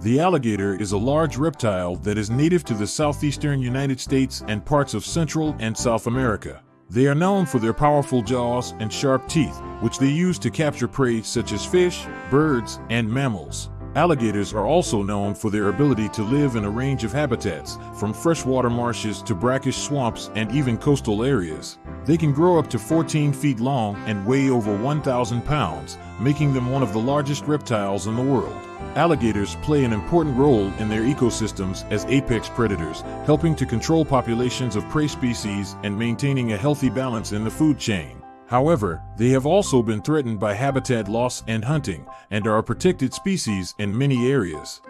The alligator is a large reptile that is native to the southeastern United States and parts of Central and South America. They are known for their powerful jaws and sharp teeth, which they use to capture prey such as fish, birds, and mammals. Alligators are also known for their ability to live in a range of habitats, from freshwater marshes to brackish swamps and even coastal areas. They can grow up to 14 feet long and weigh over 1,000 pounds, making them one of the largest reptiles in the world. Alligators play an important role in their ecosystems as apex predators, helping to control populations of prey species and maintaining a healthy balance in the food chain. However, they have also been threatened by habitat loss and hunting, and are a protected species in many areas.